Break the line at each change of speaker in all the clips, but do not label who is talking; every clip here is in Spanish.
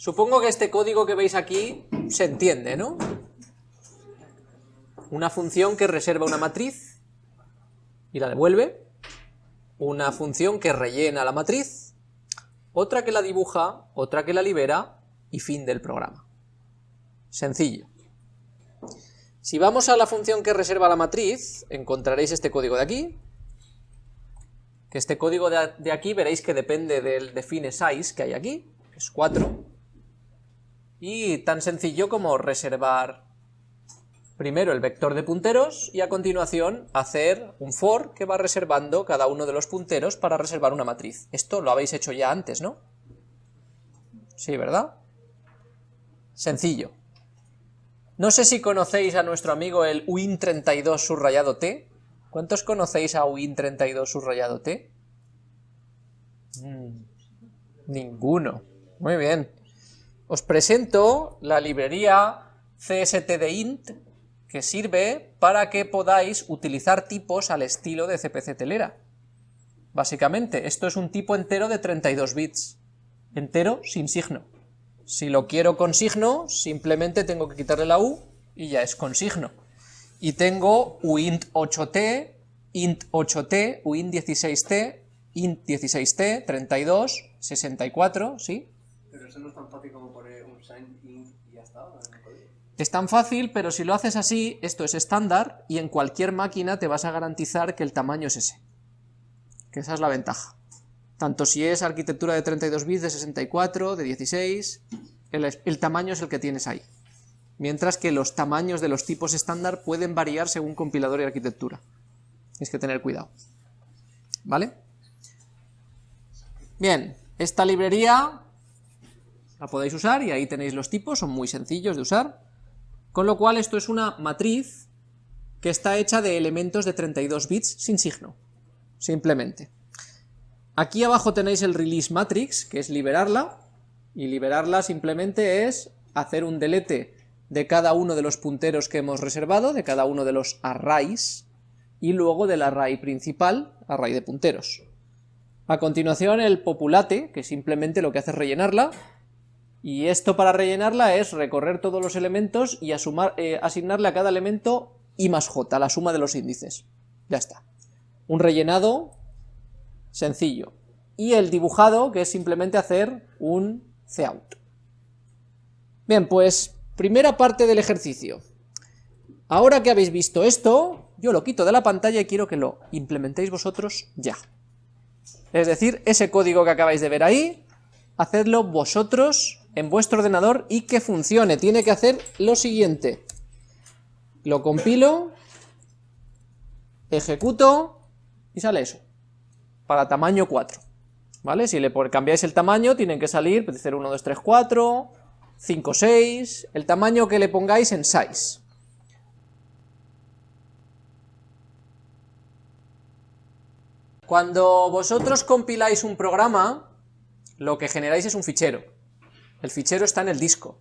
Supongo que este código que veis aquí se entiende, ¿no? Una función que reserva una matriz y la devuelve, una función que rellena la matriz, otra que la dibuja, otra que la libera y fin del programa. Sencillo. Si vamos a la función que reserva la matriz, encontraréis este código de aquí, que este código de, aquí veréis que depende del define size que hay aquí, que es 4, y tan sencillo como reservar primero el vector de punteros y a continuación hacer un for que va reservando cada uno de los punteros para reservar una matriz. Esto lo habéis hecho ya antes, ¿no? Sí, ¿verdad? Sencillo. No sé si conocéis a nuestro amigo el win32 subrayado t. ¿Cuántos conocéis a win32 subrayado t? Mm, ninguno. Muy bien. Os presento la librería cstdint que sirve para que podáis utilizar tipos al estilo de CPC telera. Básicamente, esto es un tipo entero de 32 bits, entero sin signo. Si lo quiero con signo, simplemente tengo que quitarle la u y ya es con signo. Y tengo uint 8t, int 8t, uint 16t, int 16t, 32, 64, ¿sí?
Eso no es tan fácil como poner un sign int y ya está.
Es tan fácil, pero si lo haces así, esto es estándar y en cualquier máquina te vas a garantizar que el tamaño es ese. Que esa es la ventaja. Tanto si es arquitectura de 32 bits, de 64, de 16, el, el tamaño es el que tienes ahí. Mientras que los tamaños de los tipos estándar pueden variar según compilador y arquitectura. Tienes que tener cuidado. ¿Vale? Bien, esta librería la podéis usar y ahí tenéis los tipos, son muy sencillos de usar. Con lo cual esto es una matriz que está hecha de elementos de 32 bits sin signo, simplemente. Aquí abajo tenéis el release matrix, que es liberarla, y liberarla simplemente es hacer un delete de cada uno de los punteros que hemos reservado, de cada uno de los arrays, y luego del array principal, array de punteros. A continuación el populate, que simplemente lo que hace es rellenarla, y esto para rellenarla es recorrer todos los elementos y eh, asignarle a cada elemento i más j, la suma de los índices. Ya está. Un rellenado sencillo. Y el dibujado, que es simplemente hacer un cout. Bien, pues primera parte del ejercicio. Ahora que habéis visto esto, yo lo quito de la pantalla y quiero que lo implementéis vosotros ya. Es decir, ese código que acabáis de ver ahí, hacedlo vosotros en vuestro ordenador y que funcione. Tiene que hacer lo siguiente. Lo compilo, ejecuto y sale eso. Para tamaño 4. ¿Vale? Si le cambiáis el tamaño, tienen que salir, puede ser 1, 2, 3, 4, 5, 6, el tamaño que le pongáis en size. Cuando vosotros compiláis un programa, lo que generáis es un fichero. El fichero está en el disco.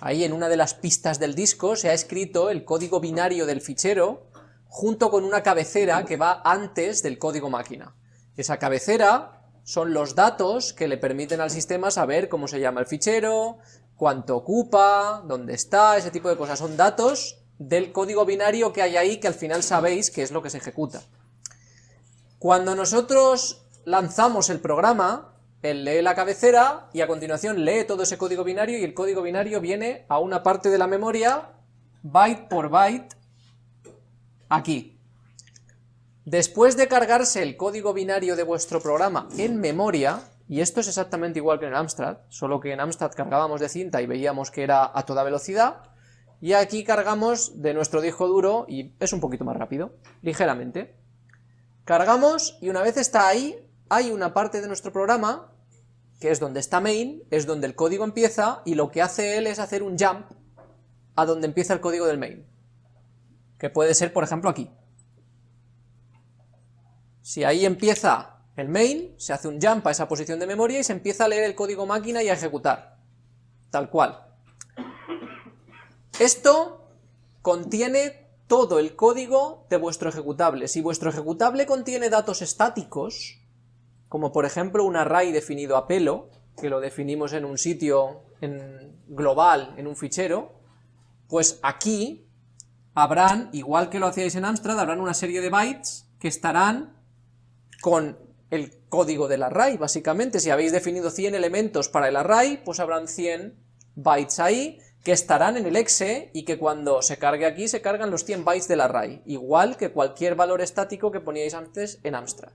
Ahí en una de las pistas del disco se ha escrito el código binario del fichero junto con una cabecera que va antes del código máquina. Esa cabecera son los datos que le permiten al sistema saber cómo se llama el fichero, cuánto ocupa, dónde está, ese tipo de cosas. Son datos del código binario que hay ahí que al final sabéis qué es lo que se ejecuta. Cuando nosotros lanzamos el programa, él lee la cabecera y a continuación lee todo ese código binario y el código binario viene a una parte de la memoria, byte por byte, aquí. Después de cargarse el código binario de vuestro programa en memoria, y esto es exactamente igual que en Amstrad, solo que en Amstrad cargábamos de cinta y veíamos que era a toda velocidad, y aquí cargamos de nuestro disco duro y es un poquito más rápido, ligeramente. Cargamos y una vez está ahí, hay una parte de nuestro programa, que es donde está main, es donde el código empieza, y lo que hace él es hacer un jump a donde empieza el código del main. Que puede ser, por ejemplo, aquí. Si ahí empieza el main, se hace un jump a esa posición de memoria y se empieza a leer el código máquina y a ejecutar. Tal cual. Esto contiene todo el código de vuestro ejecutable. Si vuestro ejecutable contiene datos estáticos, como por ejemplo un array definido a pelo, que lo definimos en un sitio en global en un fichero, pues aquí habrán, igual que lo hacíais en Amstrad, habrán una serie de bytes que estarán con el código del array, básicamente. Si habéis definido 100 elementos para el array, pues habrán 100 bytes ahí, que estarán en el exe y que cuando se cargue aquí se cargan los 100 bytes del array, igual que cualquier valor estático que poníais antes en Amstrad.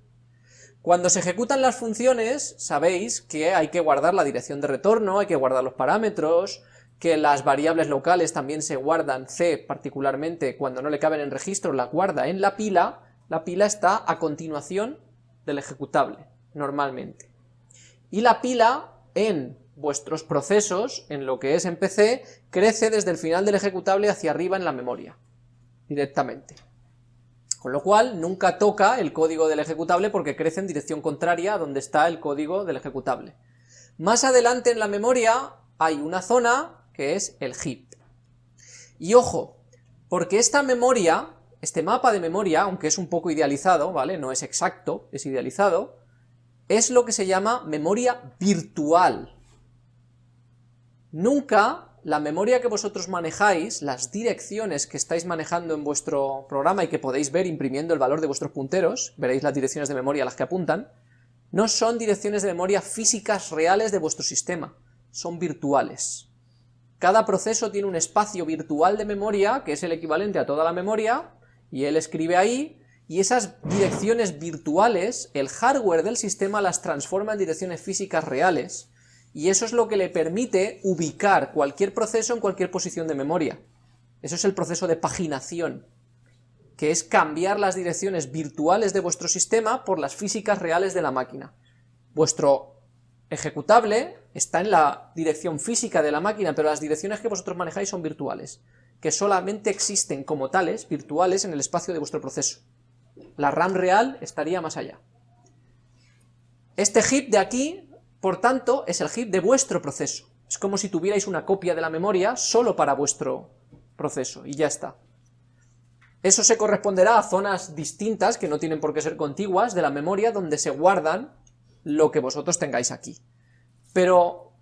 Cuando se ejecutan las funciones, sabéis que hay que guardar la dirección de retorno, hay que guardar los parámetros, que las variables locales también se guardan, C particularmente, cuando no le caben en registro, la guarda en la pila, la pila está a continuación del ejecutable, normalmente. Y la pila en vuestros procesos, en lo que es en PC, crece desde el final del ejecutable hacia arriba en la memoria, directamente. Con lo cual, nunca toca el código del ejecutable porque crece en dirección contraria a donde está el código del ejecutable. Más adelante en la memoria hay una zona que es el heap. Y ojo, porque esta memoria, este mapa de memoria, aunque es un poco idealizado, ¿vale? No es exacto, es idealizado, es lo que se llama memoria virtual. Nunca la memoria que vosotros manejáis, las direcciones que estáis manejando en vuestro programa y que podéis ver imprimiendo el valor de vuestros punteros, veréis las direcciones de memoria a las que apuntan, no son direcciones de memoria físicas reales de vuestro sistema, son virtuales. Cada proceso tiene un espacio virtual de memoria, que es el equivalente a toda la memoria, y él escribe ahí, y esas direcciones virtuales, el hardware del sistema las transforma en direcciones físicas reales, y eso es lo que le permite ubicar cualquier proceso en cualquier posición de memoria. Eso es el proceso de paginación, que es cambiar las direcciones virtuales de vuestro sistema por las físicas reales de la máquina. Vuestro ejecutable está en la dirección física de la máquina, pero las direcciones que vosotros manejáis son virtuales, que solamente existen como tales, virtuales, en el espacio de vuestro proceso. La RAM real estaría más allá. Este heap de aquí por tanto, es el heap de vuestro proceso. Es como si tuvierais una copia de la memoria solo para vuestro proceso, y ya está. Eso se corresponderá a zonas distintas, que no tienen por qué ser contiguas, de la memoria donde se guardan lo que vosotros tengáis aquí. Pero,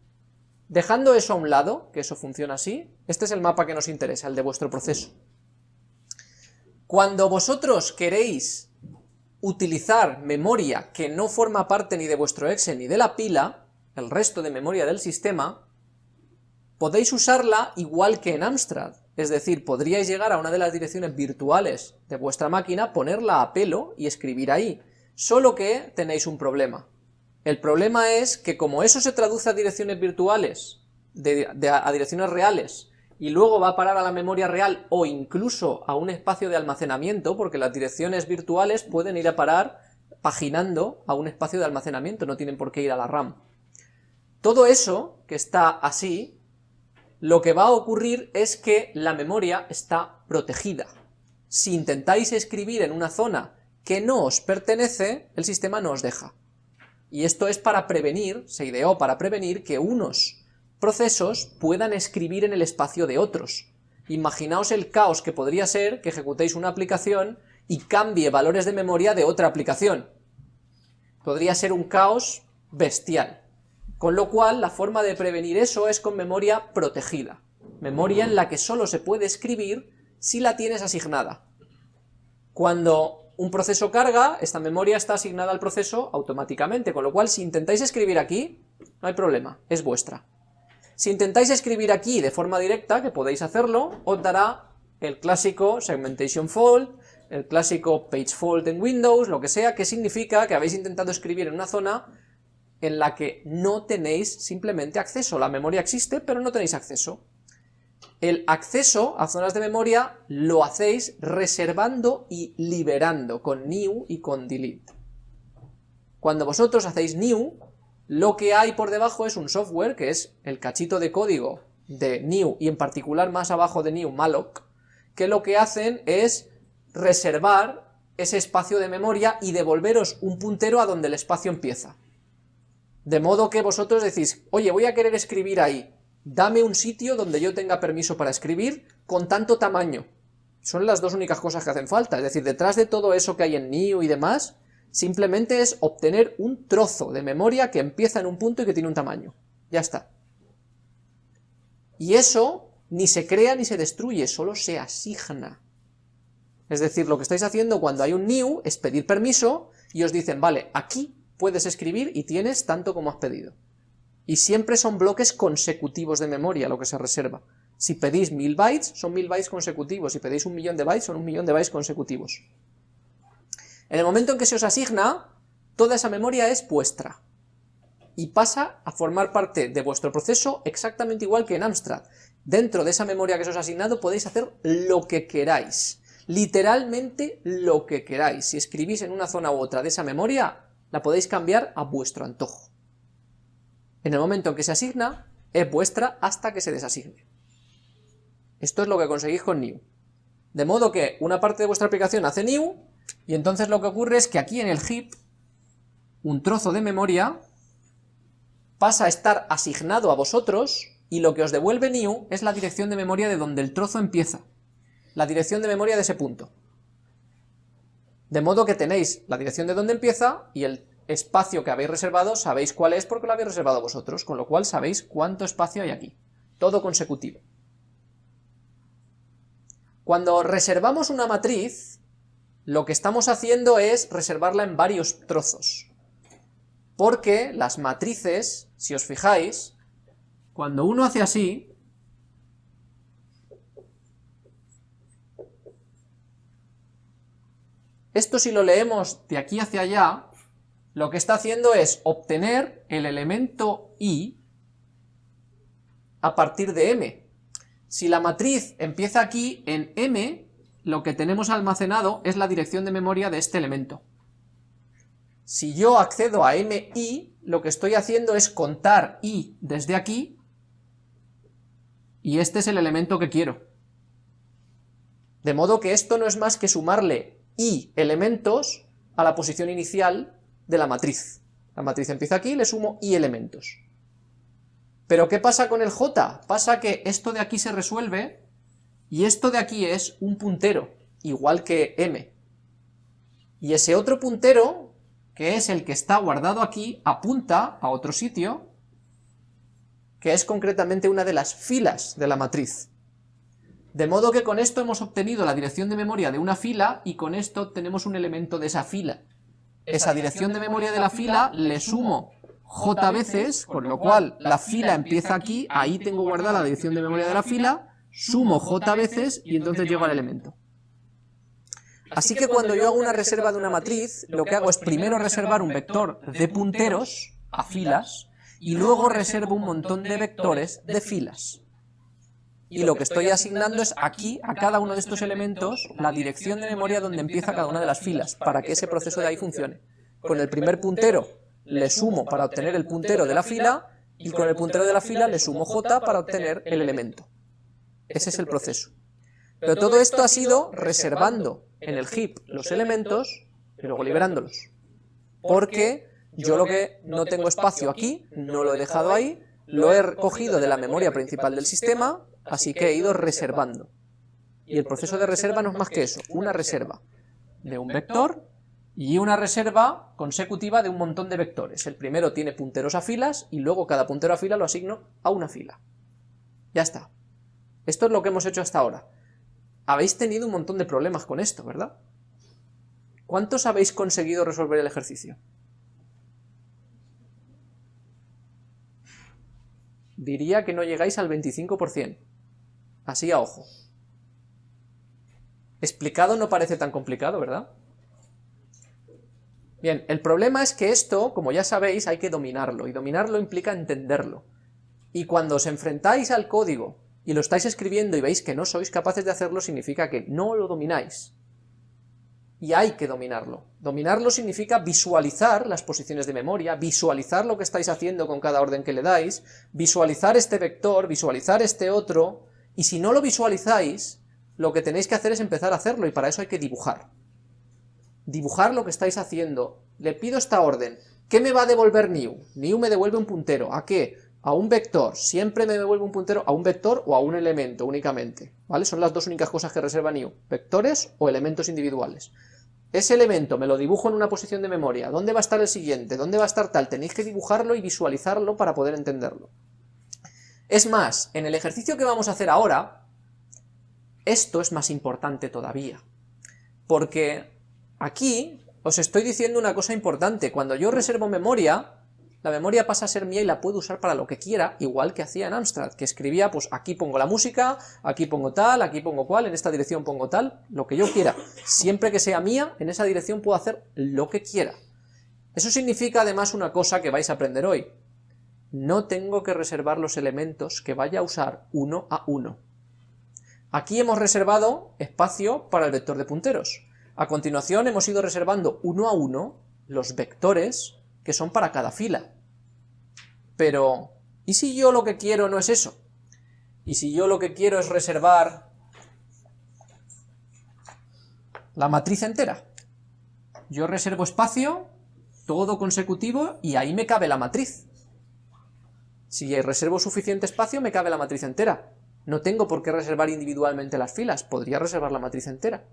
dejando eso a un lado, que eso funciona así, este es el mapa que nos interesa, el de vuestro proceso. Cuando vosotros queréis utilizar memoria que no forma parte ni de vuestro exe ni de la pila, el resto de memoria del sistema, podéis usarla igual que en Amstrad, es decir, podríais llegar a una de las direcciones virtuales de vuestra máquina, ponerla a pelo y escribir ahí, solo que tenéis un problema. El problema es que como eso se traduce a direcciones virtuales, a direcciones reales, y luego va a parar a la memoria real o incluso a un espacio de almacenamiento, porque las direcciones virtuales pueden ir a parar paginando a un espacio de almacenamiento, no tienen por qué ir a la RAM. Todo eso, que está así, lo que va a ocurrir es que la memoria está protegida. Si intentáis escribir en una zona que no os pertenece, el sistema no os deja. Y esto es para prevenir, se ideó para prevenir que unos procesos puedan escribir en el espacio de otros. Imaginaos el caos que podría ser que ejecutéis una aplicación y cambie valores de memoria de otra aplicación. Podría ser un caos bestial. Con lo cual, la forma de prevenir eso es con memoria protegida. Memoria en la que solo se puede escribir si la tienes asignada. Cuando un proceso carga, esta memoria está asignada al proceso automáticamente, con lo cual si intentáis escribir aquí, no hay problema, es vuestra. Si intentáis escribir aquí de forma directa, que podéis hacerlo, os dará el clásico segmentation fault, el clásico page fault en Windows, lo que sea, que significa que habéis intentado escribir en una zona en la que no tenéis simplemente acceso. La memoria existe, pero no tenéis acceso. El acceso a zonas de memoria lo hacéis reservando y liberando con new y con delete. Cuando vosotros hacéis new, lo que hay por debajo es un software, que es el cachito de código de new, y en particular más abajo de new, malloc, que lo que hacen es reservar ese espacio de memoria y devolveros un puntero a donde el espacio empieza. De modo que vosotros decís, oye, voy a querer escribir ahí, dame un sitio donde yo tenga permiso para escribir con tanto tamaño. Son las dos únicas cosas que hacen falta, es decir, detrás de todo eso que hay en new y demás, Simplemente es obtener un trozo de memoria que empieza en un punto y que tiene un tamaño. Ya está. Y eso ni se crea ni se destruye, solo se asigna. Es decir, lo que estáis haciendo cuando hay un new es pedir permiso y os dicen, vale, aquí puedes escribir y tienes tanto como has pedido. Y siempre son bloques consecutivos de memoria lo que se reserva. Si pedís mil bytes, son mil bytes consecutivos. Si pedís un millón de bytes, son un millón de bytes consecutivos. En el momento en que se os asigna, toda esa memoria es vuestra. Y pasa a formar parte de vuestro proceso exactamente igual que en Amstrad. Dentro de esa memoria que se os ha asignado podéis hacer lo que queráis. Literalmente lo que queráis. Si escribís en una zona u otra de esa memoria, la podéis cambiar a vuestro antojo. En el momento en que se asigna, es vuestra hasta que se desasigne. Esto es lo que conseguís con new. De modo que una parte de vuestra aplicación hace new, y entonces lo que ocurre es que aquí en el heap, un trozo de memoria pasa a estar asignado a vosotros, y lo que os devuelve new es la dirección de memoria de donde el trozo empieza. La dirección de memoria de ese punto. De modo que tenéis la dirección de donde empieza, y el espacio que habéis reservado sabéis cuál es porque lo habéis reservado vosotros, con lo cual sabéis cuánto espacio hay aquí. Todo consecutivo. Cuando reservamos una matriz, lo que estamos haciendo es reservarla en varios trozos. Porque las matrices, si os fijáis, cuando uno hace así, esto si lo leemos de aquí hacia allá, lo que está haciendo es obtener el elemento i a partir de m. Si la matriz empieza aquí, en M, lo que tenemos almacenado es la dirección de memoria de este elemento. Si yo accedo a MI, lo que estoy haciendo es contar I desde aquí, y este es el elemento que quiero. De modo que esto no es más que sumarle I elementos a la posición inicial de la matriz. La matriz empieza aquí, le sumo I elementos. Pero ¿qué pasa con el j? Pasa que esto de aquí se resuelve y esto de aquí es un puntero, igual que m. Y ese otro puntero, que es el que está guardado aquí, apunta a otro sitio, que es concretamente una de las filas de la matriz. De modo que con esto hemos obtenido la dirección de memoria de una fila y con esto tenemos un elemento de esa fila. Esa dirección de memoria de la fila le sumo j veces, con lo cual la fila empieza aquí, ahí tengo guardada la dirección de memoria de la fila, sumo j veces y entonces llego al elemento. Así que cuando yo hago una reserva de una matriz, lo que hago es primero reservar un vector de punteros a filas, y luego reservo un montón de vectores de filas. Y lo que estoy asignando es aquí, a cada uno de estos elementos, la dirección de memoria donde empieza cada una de las filas, para que ese proceso de ahí funcione. Con el primer puntero le sumo para obtener el puntero de la fila, y con el puntero de la fila le sumo j para obtener el elemento. Ese es el proceso. Pero todo esto ha sido reservando en el heap los elementos y luego liberándolos. Porque yo lo que no tengo espacio aquí, no lo he dejado ahí, lo he cogido de la memoria principal del sistema, así que he ido reservando. Y el proceso de reserva no es más que eso, una reserva de un vector y una reserva consecutiva de un montón de vectores. El primero tiene punteros a filas y luego cada puntero a fila lo asigno a una fila. Ya está. Esto es lo que hemos hecho hasta ahora. Habéis tenido un montón de problemas con esto, ¿verdad? ¿Cuántos habéis conseguido resolver el ejercicio? Diría que no llegáis al 25%. Así a ojo. Explicado no parece tan complicado, ¿verdad? Bien, el problema es que esto, como ya sabéis, hay que dominarlo, y dominarlo implica entenderlo. Y cuando os enfrentáis al código y lo estáis escribiendo y veis que no sois capaces de hacerlo, significa que no lo domináis. Y hay que dominarlo. Dominarlo significa visualizar las posiciones de memoria, visualizar lo que estáis haciendo con cada orden que le dais, visualizar este vector, visualizar este otro, y si no lo visualizáis, lo que tenéis que hacer es empezar a hacerlo, y para eso hay que dibujar dibujar lo que estáis haciendo. Le pido esta orden. ¿Qué me va a devolver new? New me devuelve un puntero. ¿A qué? A un vector. Siempre me devuelve un puntero a un vector o a un elemento únicamente. ¿Vale? Son las dos únicas cosas que reserva new. Vectores o elementos individuales. Ese elemento me lo dibujo en una posición de memoria. ¿Dónde va a estar el siguiente? ¿Dónde va a estar tal? Tenéis que dibujarlo y visualizarlo para poder entenderlo. Es más, en el ejercicio que vamos a hacer ahora, esto es más importante todavía, porque aquí os estoy diciendo una cosa importante, cuando yo reservo memoria, la memoria pasa a ser mía y la puedo usar para lo que quiera, igual que hacía en Amstrad, que escribía, pues aquí pongo la música, aquí pongo tal, aquí pongo cual, en esta dirección pongo tal, lo que yo quiera. Siempre que sea mía, en esa dirección puedo hacer lo que quiera. Eso significa además una cosa que vais a aprender hoy. No tengo que reservar los elementos que vaya a usar uno a uno. Aquí hemos reservado espacio para el vector de punteros. A continuación hemos ido reservando uno a uno los vectores que son para cada fila. Pero, ¿y si yo lo que quiero no es eso? ¿Y si yo lo que quiero es reservar la matriz entera? Yo reservo espacio, todo consecutivo, y ahí me cabe la matriz. Si reservo suficiente espacio, me cabe la matriz entera. No tengo por qué reservar individualmente las filas, podría reservar la matriz entera.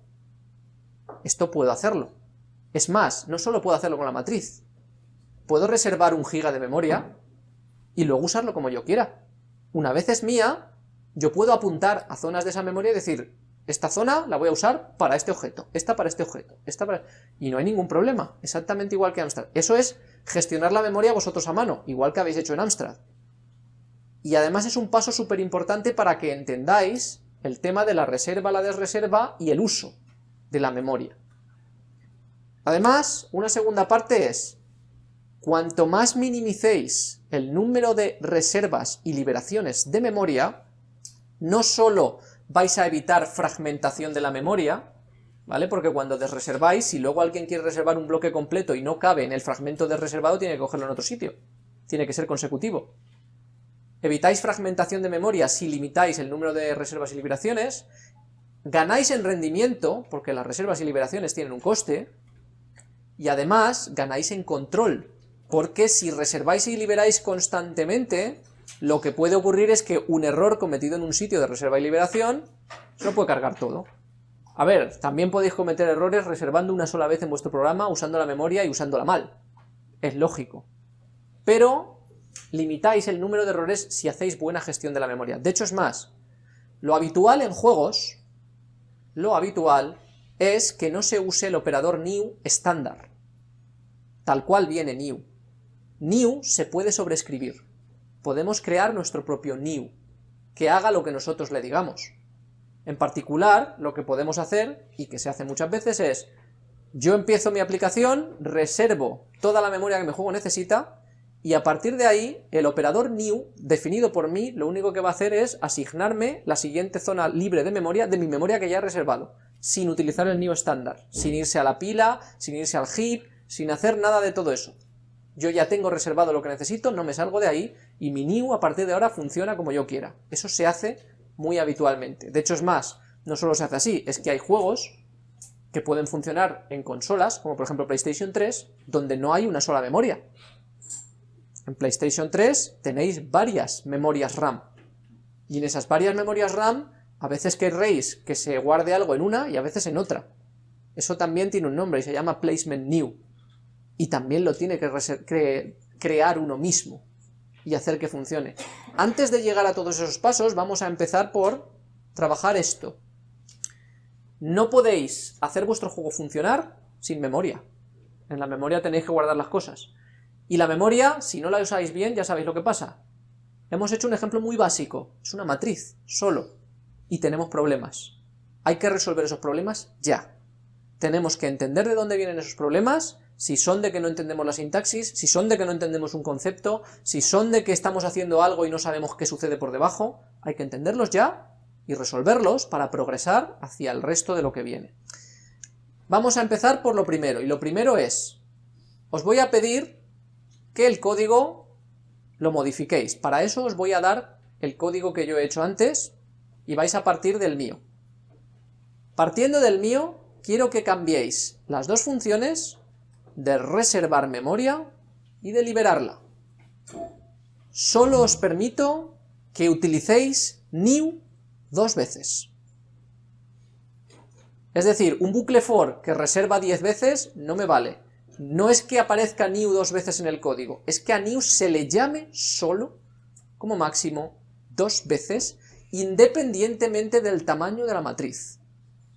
Esto puedo hacerlo. Es más, no solo puedo hacerlo con la matriz, puedo reservar un giga de memoria y luego usarlo como yo quiera. Una vez es mía, yo puedo apuntar a zonas de esa memoria y decir, esta zona la voy a usar para este objeto, esta para este objeto, esta para... Y no hay ningún problema, exactamente igual que Amstrad. Eso es gestionar la memoria vosotros a mano, igual que habéis hecho en Amstrad. Y además es un paso súper importante para que entendáis el tema de la reserva, la desreserva y el uso de la memoria. Además, una segunda parte es, Cuanto más minimicéis el número de reservas y liberaciones de memoria, no solo vais a evitar fragmentación de la memoria, ¿vale? Porque cuando desreserváis, si luego alguien quiere reservar un bloque completo y no cabe en el fragmento desreservado, tiene que cogerlo en otro sitio. Tiene que ser consecutivo. Evitáis fragmentación de memoria si limitáis el número de reservas y liberaciones, ganáis en rendimiento, porque las reservas y liberaciones tienen un coste, y además ganáis en control, porque si reserváis y liberáis constantemente, lo que puede ocurrir es que un error cometido en un sitio de reserva y liberación se lo puede cargar todo. A ver, también podéis cometer errores reservando una sola vez en vuestro programa, usando la memoria y usándola mal. Es lógico. Pero limitáis el número de errores si hacéis buena gestión de la memoria. De hecho, es más, lo habitual en juegos, lo habitual es que no se use el operador new estándar, tal cual viene new. New se puede sobreescribir. Podemos crear nuestro propio new, que haga lo que nosotros le digamos. En particular, lo que podemos hacer, y que se hace muchas veces, es yo empiezo mi aplicación, reservo toda la memoria que mi juego necesita, y a partir de ahí, el operador new, definido por mí, lo único que va a hacer es asignarme la siguiente zona libre de memoria de mi memoria que ya he reservado, sin utilizar el new estándar, sin irse a la pila, sin irse al heap, sin hacer nada de todo eso yo ya tengo reservado lo que necesito, no me salgo de ahí, y mi new a partir de ahora funciona como yo quiera. Eso se hace muy habitualmente. De hecho es más, no solo se hace así, es que hay juegos que pueden funcionar en consolas, como por ejemplo PlayStation 3, donde no hay una sola memoria. En PlayStation 3 tenéis varias memorias RAM, y en esas varias memorias RAM a veces querréis que se guarde algo en una y a veces en otra. Eso también tiene un nombre y se llama Placement New y también lo tiene que crear uno mismo y hacer que funcione. Antes de llegar a todos esos pasos, vamos a empezar por trabajar esto. No podéis hacer vuestro juego funcionar sin memoria. En la memoria tenéis que guardar las cosas. Y la memoria, si no la usáis bien, ya sabéis lo que pasa. Hemos hecho un ejemplo muy básico, es una matriz, solo, y tenemos problemas. Hay que resolver esos problemas ya. Tenemos que entender de dónde vienen esos problemas si son de que no entendemos la sintaxis, si son de que no entendemos un concepto, si son de que estamos haciendo algo y no sabemos qué sucede por debajo, hay que entenderlos ya y resolverlos para progresar hacia el resto de lo que viene. Vamos a empezar por lo primero, y lo primero es, os voy a pedir que el código lo modifiquéis. Para eso os voy a dar el código que yo he hecho antes, y vais a partir del mío. Partiendo del mío, quiero que cambiéis las dos funciones de reservar memoria y de liberarla. Solo os permito que utilicéis new dos veces. Es decir, un bucle for que reserva 10 veces no me vale. No es que aparezca new dos veces en el código, es que a new se le llame solo, como máximo, dos veces, independientemente del tamaño de la matriz.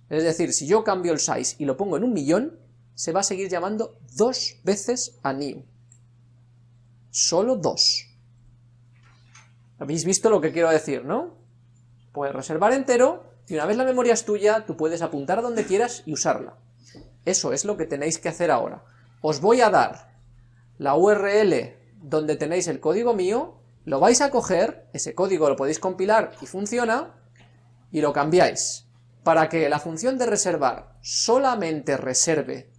Es decir, si yo cambio el size y lo pongo en un millón, se va a seguir llamando dos veces a new. Solo dos. ¿Habéis visto lo que quiero decir, no? Puedes reservar entero, y una vez la memoria es tuya, tú puedes apuntar donde quieras y usarla. Eso es lo que tenéis que hacer ahora. Os voy a dar la URL donde tenéis el código mío, lo vais a coger, ese código lo podéis compilar y funciona, y lo cambiáis, para que la función de reservar solamente reserve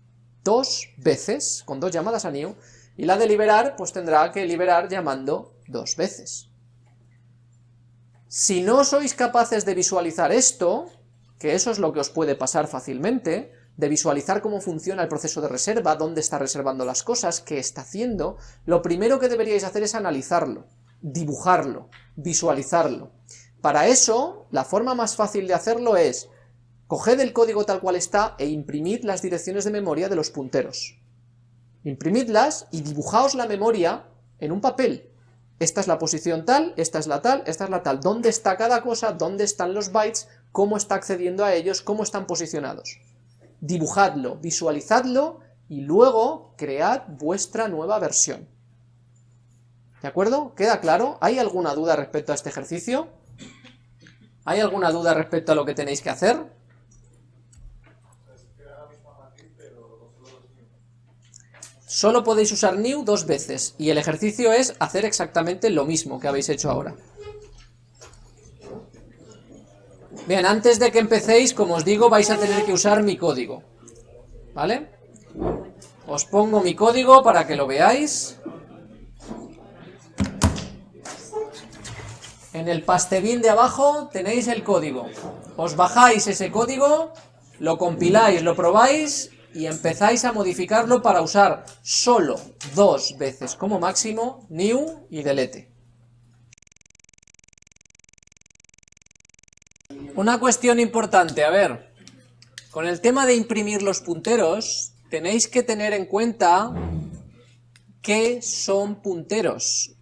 dos veces, con dos llamadas a new, y la de liberar, pues tendrá que liberar llamando dos veces. Si no sois capaces de visualizar esto, que eso es lo que os puede pasar fácilmente, de visualizar cómo funciona el proceso de reserva, dónde está reservando las cosas, qué está haciendo, lo primero que deberíais hacer es analizarlo, dibujarlo, visualizarlo. Para eso, la forma más fácil de hacerlo es, coged el código tal cual está e imprimid las direcciones de memoria de los punteros. Imprimidlas y dibujaos la memoria en un papel. Esta es la posición tal, esta es la tal, esta es la tal. ¿Dónde está cada cosa? ¿Dónde están los bytes? ¿Cómo está accediendo a ellos? ¿Cómo están posicionados? dibujadlo, visualizadlo y luego cread vuestra nueva versión. ¿De acuerdo? ¿Queda claro? ¿Hay alguna duda respecto a este ejercicio? ¿Hay alguna duda respecto a lo que tenéis que hacer? Solo podéis usar new dos veces, y el ejercicio es hacer exactamente lo mismo que habéis hecho ahora. Bien, antes de que empecéis, como os digo, vais a tener que usar mi código. ¿Vale? Os pongo mi código para que lo veáis. En el pastebin de abajo tenéis el código. Os bajáis ese código, lo compiláis, lo probáis y empezáis a modificarlo para usar solo dos veces como máximo new y delete. Una cuestión importante, a ver, con el tema de imprimir los punteros, tenéis que tener en cuenta qué son punteros,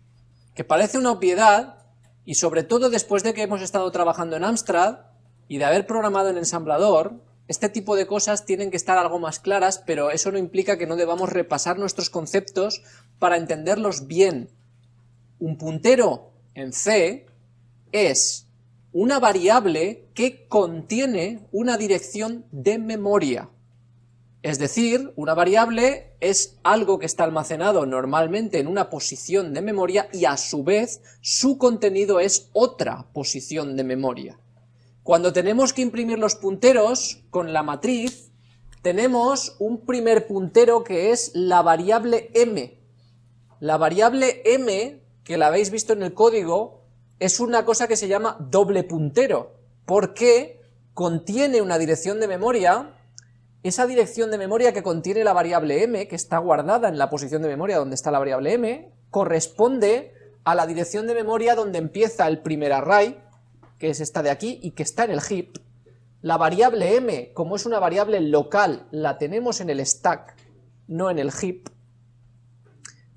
que parece una obviedad, y sobre todo después de que hemos estado trabajando en Amstrad, y de haber programado en ensamblador, este tipo de cosas tienen que estar algo más claras, pero eso no implica que no debamos repasar nuestros conceptos para entenderlos bien. Un puntero en C es una variable que contiene una dirección de memoria. Es decir, una variable es algo que está almacenado normalmente en una posición de memoria y a su vez su contenido es otra posición de memoria. Cuando tenemos que imprimir los punteros con la matriz, tenemos un primer puntero que es la variable m. La variable m, que la habéis visto en el código, es una cosa que se llama doble puntero, porque contiene una dirección de memoria, esa dirección de memoria que contiene la variable m, que está guardada en la posición de memoria donde está la variable m, corresponde a la dirección de memoria donde empieza el primer array, que es esta de aquí, y que está en el heap. La variable m, como es una variable local, la tenemos en el stack, no en el heap,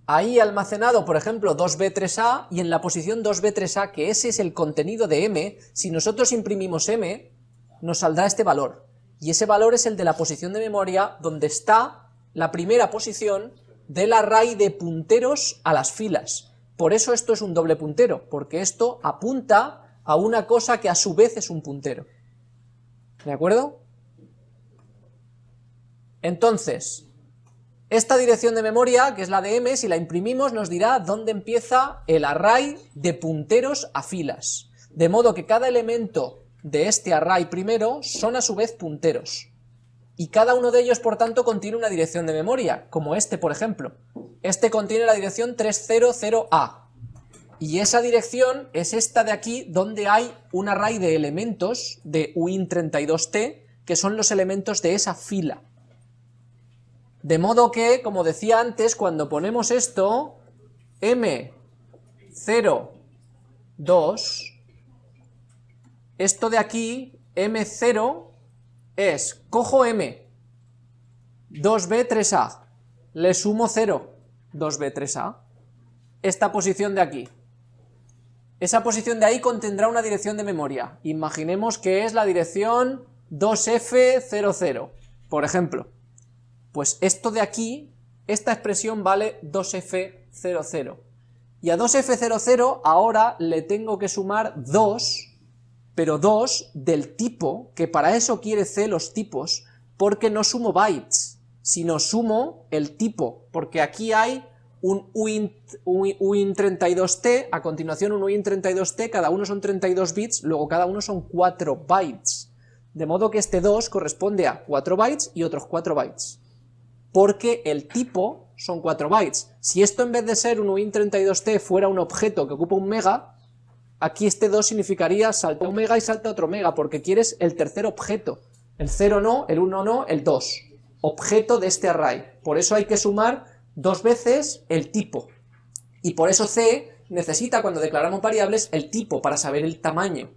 ahí almacenado, por ejemplo, 2b3a, y en la posición 2b3a, que ese es el contenido de m, si nosotros imprimimos m, nos saldrá este valor, y ese valor es el de la posición de memoria donde está la primera posición del array de punteros a las filas. Por eso esto es un doble puntero, porque esto apunta a una cosa que a su vez es un puntero. ¿De acuerdo? Entonces, esta dirección de memoria, que es la de m, si la imprimimos nos dirá dónde empieza el array de punteros a filas, de modo que cada elemento de este array primero son a su vez punteros, y cada uno de ellos por tanto contiene una dirección de memoria, como este por ejemplo. Este contiene la dirección 300A, y esa dirección es esta de aquí, donde hay un array de elementos de uin32t, que son los elementos de esa fila. De modo que, como decía antes, cuando ponemos esto, M0, 2, esto de aquí, M0, es, cojo M, 2B, 3A, le sumo 0, 2B, 3A, esta posición de aquí. Esa posición de ahí contendrá una dirección de memoria. Imaginemos que es la dirección 2F00, por ejemplo. Pues esto de aquí, esta expresión vale 2F00. Y a 2F00 ahora le tengo que sumar 2, pero 2 del tipo, que para eso quiere C los tipos, porque no sumo bytes, sino sumo el tipo, porque aquí hay un uint, uint 32t, a continuación un uint 32t, cada uno son 32 bits, luego cada uno son 4 bytes. De modo que este 2 corresponde a 4 bytes y otros 4 bytes. Porque el tipo son 4 bytes. Si esto en vez de ser un uint32t fuera un objeto que ocupa un mega, aquí este 2 significaría salta un mega y salta otro mega, porque quieres el tercer objeto. El 0 no, el 1 no, el 2. Objeto de este array. Por eso hay que sumar dos veces el tipo. Y por eso C necesita, cuando declaramos variables, el tipo para saber el tamaño.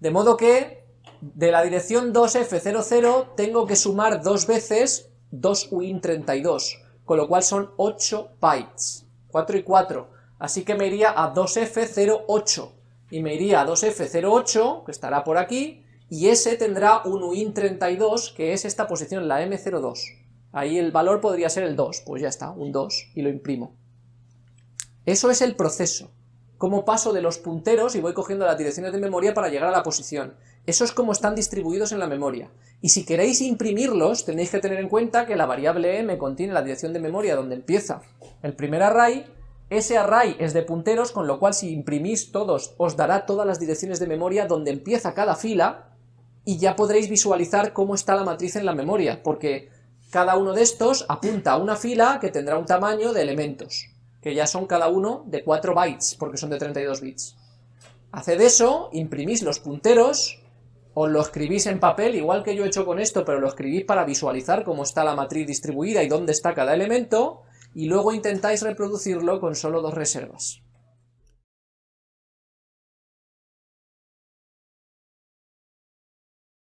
De modo que de la dirección 2F00 tengo que sumar dos veces 2UIN32, con lo cual son 8 bytes, 4 y 4, así que me iría a 2F08, y me iría a 2F08, que estará por aquí, y ese tendrá un UIN32, que es esta posición, la M02. Ahí el valor podría ser el 2, pues ya está, un 2, y lo imprimo. Eso es el proceso, cómo paso de los punteros y voy cogiendo las direcciones de memoria para llegar a la posición. Eso es como están distribuidos en la memoria. Y si queréis imprimirlos, tenéis que tener en cuenta que la variable m contiene la dirección de memoria donde empieza el primer array, ese array es de punteros, con lo cual si imprimís todos, os dará todas las direcciones de memoria donde empieza cada fila, y ya podréis visualizar cómo está la matriz en la memoria, porque cada uno de estos apunta a una fila que tendrá un tamaño de elementos, que ya son cada uno de 4 bytes, porque son de 32 bits. Haced eso, imprimís los punteros, os lo escribís en papel, igual que yo he hecho con esto, pero lo escribís para visualizar cómo está la matriz distribuida y dónde está cada elemento, y luego intentáis reproducirlo con solo dos reservas.